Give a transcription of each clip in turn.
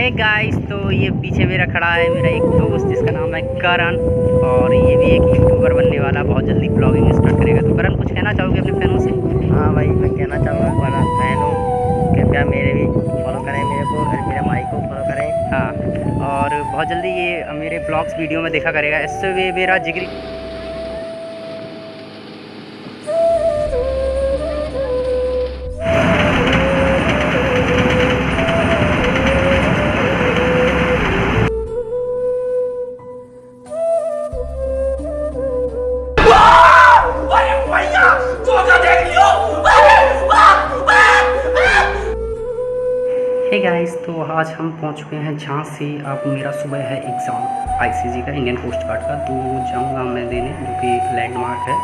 Hey guys तो ये पीछे मेरा खड़ा है मेरा एक दोस्त जिसका नाम है करण और ये भी एक यूट्यूबर बनने वाला बहुत जल्दी ब्लॉगिंग स्टार्ट करेगा। तो करण कुछ कहना चाहोगे अपने फैनों से? हाँ भाई मैं कहना चाहूँगा बड़ा फ़ैन हूँ कृपया मेरे भी फॉलो करें मेरे को और मेरे भाई को फॉलो करें। हाँ और बहुत जल्दी ये मेरे ब्लॉग्स वीडियो में देखा करेगा। इससे भी मेरा जिगरी पहुँच चुके हैं झांसी अब मेरा सुबह है एग्ज़ाम आईसीजी का इंडियन कोस्ट गार्ड का तो जाऊँगा मैं देने, जो कि लैंडमार्क है।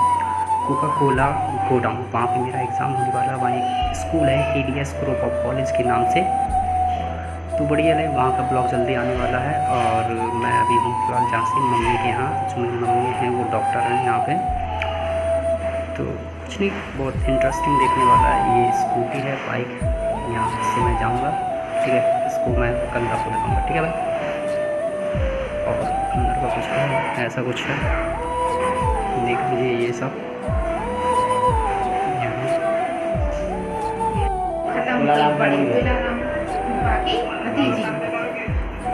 कोका कोला गोडाउन वहाँ पे मेरा एग्ज़ाम होने वाला वहाँ एक स्कूल है A D S group of college के नाम से। तो बढ़िया है, वहाँ का ब्लॉग जल्दी आने वाला है। और मैं अभी हूँ फ़िलहाल झांसी मम्मी के यहाँ, जो मेरी मम्मी हैं, वो डॉक्टर हैं यहाँ पे। तो कुछ नहीं, बहुत इंटरेस्टिंग देखने वाला है। ये स्कूटी है बाइक यहाँ से मैं जाऊँगा। ठीक है। इसको मैं कल आपको दिखाऊँगा ठीक है भाई? और अंदर का कुछ ऐसा कुछ है। देख लीजिए ये सब।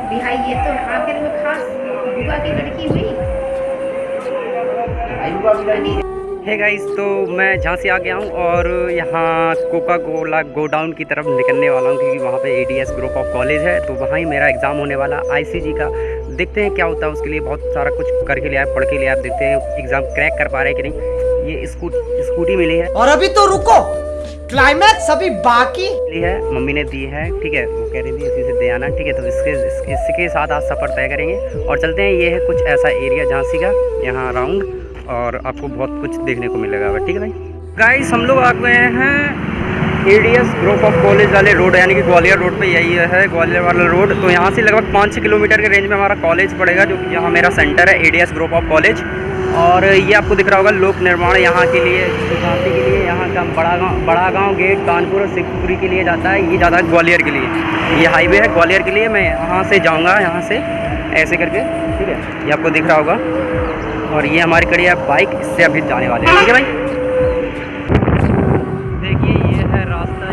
बिहाई ये तो आखिर में खास बुआ की लड़की हुई। है गाइस तो मैं झांसी आ गया हूँ और यहाँ कोका कोला गोडाउन की तरफ़ निकलने वाला हूँ क्योंकि वहाँ पे एडीएस ग्रुप ऑफ़ कॉलेज है तो वहाँ ही मेरा एग्ज़ाम होने वाला आईसीजी का। देखते हैं क्या होता है उसके लिए बहुत सारा कुछ करके लिया पढ़ के लिया देखते हैं एग्ज़ाम क्रैक कर पा रहे हैं कि नहीं। ये स्कूट स्कूटी मिली है। और अभी तो रुको क्लाइमैक्स अभी बाकी। है मम्मी ने दी है ठीक है वो कह रही थी इसी से दे आना ठीक है तो इसके इस- इसके साथ आज सफ़र तय करेंगे। और चलते हैं ये है कुछ ऐसा एरिया झांसी का यहाँ राउंड और आपको बहुत कुछ देखने को मिलेगा। ठीक है भाई? गाइस हम लोग आ गए हैं एडीएस ग्रुप ऑफ़ कॉलेज वाले रोड यानी कि ग्वालियर रोड पे यही है, ग्वालियर वाला रोड तो यहाँ से लगभग पाँच छः किलोमीटर के रेंज में हमारा कॉलेज पड़ेगा, जो कि यहाँ मेरा सेंटर है एडीएस ग्रुप ऑफ़ कॉलेज और ये आपको दिख रहा होगा लोक निर्माण यहाँ के लिए झांसी के लिए, यहाँ का बड़ा गाँव बड़ा गाँव गेट कानपुर और शिवपुरी के लिए जाता है, ये जाता है ग्वालियर के लिए। ये हाईवे है ग्वालियर के लिए, मैं यहाँ से जाऊँगा, यहाँ से, ऐसे करके, ठीक है? ये आपको दिख रहा होगा। और ये हमारी कड़ी है बाइक, इससे अभी जाने वाले हैं। ठीक है भाई? देखिए, ये है रास्ता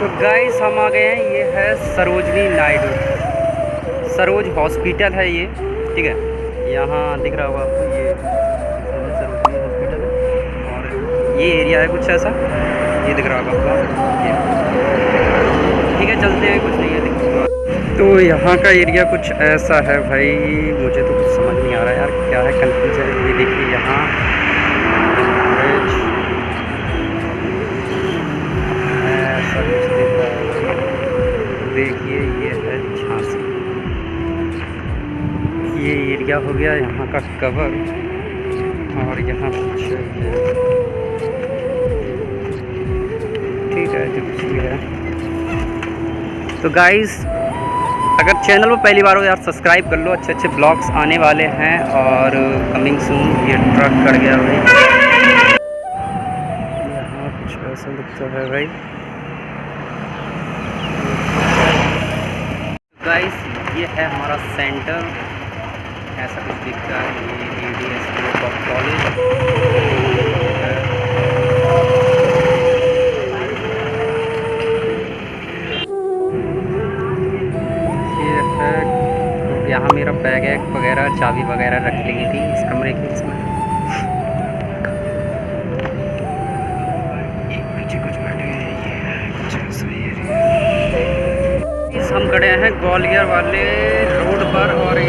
तो गाइस हम आ गए हैं है सरोजनी नायडू। सरोज हॉस्पिटल है ये, ठीक है? यहाँ दिख रहा होगा आपको ये, सरोजनी हॉस्पिटल है। और ये एरिया है कुछ ऐसा? ये दिख रहा होगा आपको। ठीक है, चलते हैं, कुछ नहीं है, दिख तो यहाँ का एरिया कुछ ऐसा है भाई, मुझे तो कुछ समझ नहीं आ रहा यार, क्या है कन्फ्यूज़ है, ये देखिए यहाँ। हो गया यहाँ का कवर और यहाँ ठीक है, जो कुछ भी है। तो गाइस अगर चैनल पर पहली बार हो यार सब्सक्राइब कर लो। अच्छे अच्छे ब्लॉग्स आने वाले हैं और कमिंग सून ये ट्रक कर गया भाई। यहाँ कुछ ऐसा दिखता है भाई। गाइस ये है हमारा सेंटर ऐसा कुछ दिखता है, ये डी एस कॉलेज यहाँ मेरा बैग वैग वगैरह, चाबी वगैरह रख ली थी, इस कमरे की इसमें। हैं है हम खड़े हैं, ग्वालियर वाले रोड पर और है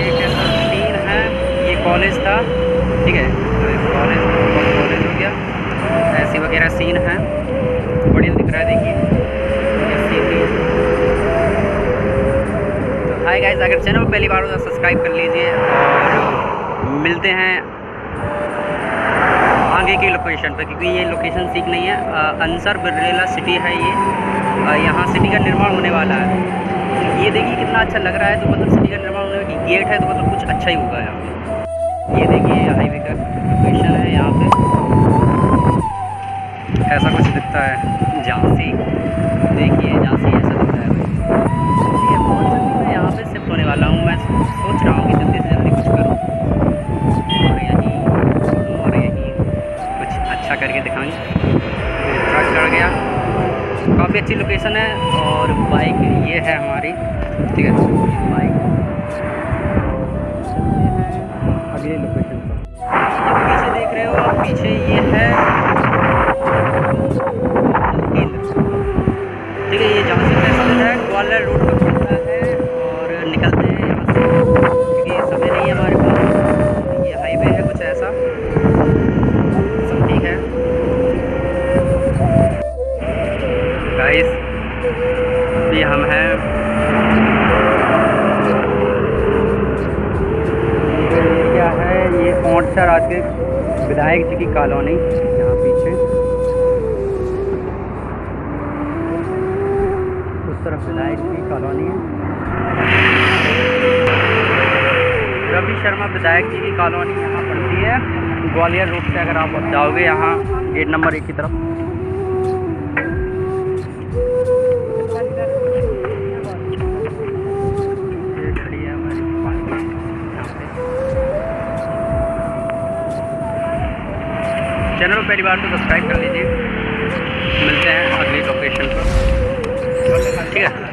कॉलेज था, ठीक है? तो कॉलेज कॉलेज हो गया। ऐसे वगैरह सीन है। बढ़िया दिख रहा है, देखिए। तो हाय गाइस अगर चैनल पहली बार हो तो सब्सक्राइब कर लीजिए और मिलते हैं आगे की लोकेशन पर, क्योंकि ये लोकेशन ठीक नहीं है। अंसर बिरला सिटी है ये। यहाँ सिटी का निर्माण होने वाला है। ये देखिए कितना अच्छा लग रहा है। तो मतलब सिटी का निर्माण होने की गेट है तो मतलब कुछ अच्छा ही होगा यहाँ ये देखिए हाईवे का लोकेशन है यहाँ पे। ऐसा कुछ दिखता है, झांसी। देखिए, झांसी ऐसा दिखता है। ठीक बहुत जल्दी मैं यहाँ पे शिफ्ट होने वाला हूँ। मैं सोच रहा हूँ कि जल्दी से जल्दी कुछ करूँ। और यहीं और यहीं कुछ अच्छा करके दिखाऊँ ट्रक चढ़ गया। काफ़ी अच्छी लोकेशन है और बाइक ये है हमारी। ठीक है। कॉलोनी, यहाँ पीछे। उस तरफ़ विधायक की कॉलोनी है। रवि शर्मा विधायक जी की कॉलोनी यहाँ पड़ती है। ग्वालियर रोड से अगर आप जाओगे यहाँ, गेट नंबर एक की तरफ़। चैनल को पहली बार तो सब्सक्राइब कर लीजिए। मिलते हैं अगली लोकेशन पर। ठीक है?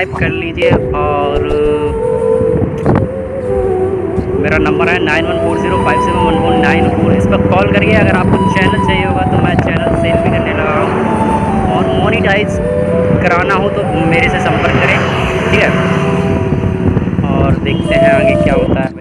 सब्सक्राइब कर लीजिए और मेरा नंबर है nine one four zero five seven one one nine four. इस पर कॉल करिए, अगर आपको चैनल चाहिए होगा तो मैं चैनल सेल भी करने लगा हूँ। और मोनिटाइज कराना हो तो मेरे से संपर्क करें, ठीक है? और देखते हैं आगे क्या होता है।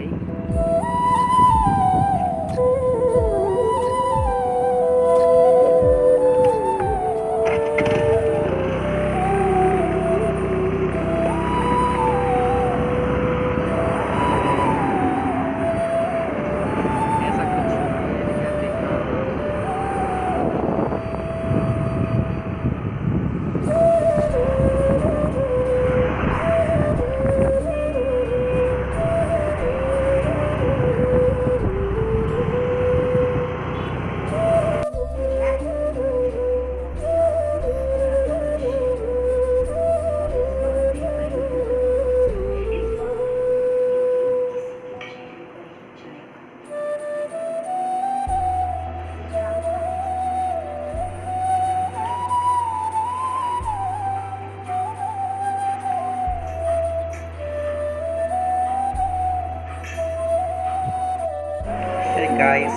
गाइस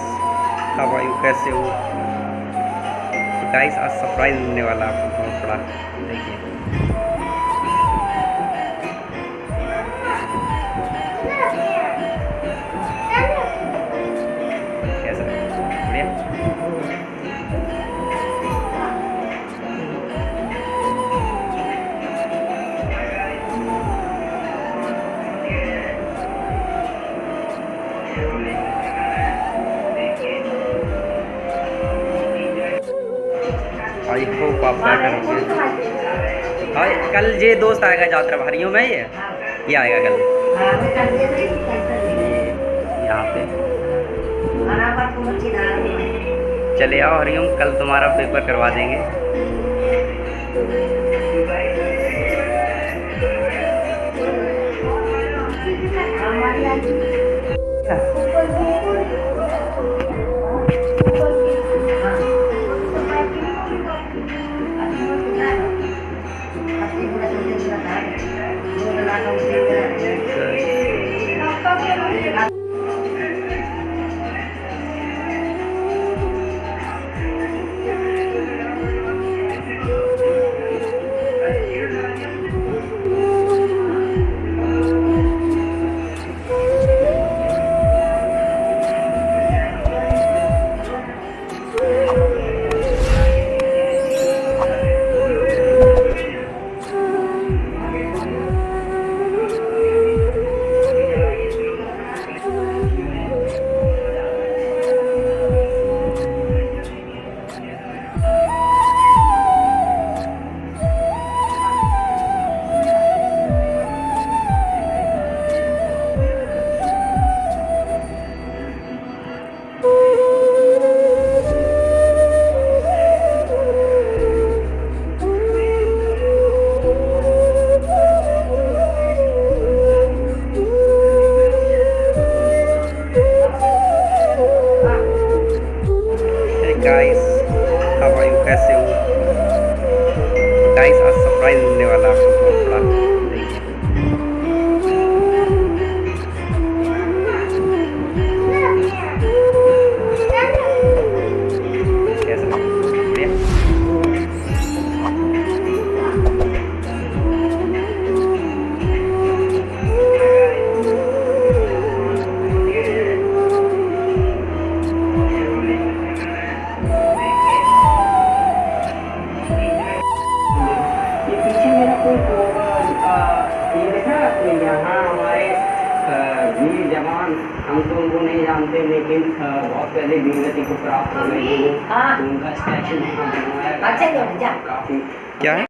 हाउ आर यू कैसे हो? गाइस आज सरप्राइज़ मिलने वाला आपको बहुत बड़ा देखिए कल ये दोस्त आएगा यात्रा भारियों में ये? ये आएगा कल। यहाँ पे। चले आओ हरिओम कल तुम्हारा पेपर करवा देंगे। गाइस हवा यू कैसे हो? गाइस आज सरप्राइज़ मिलने वाला है क्या है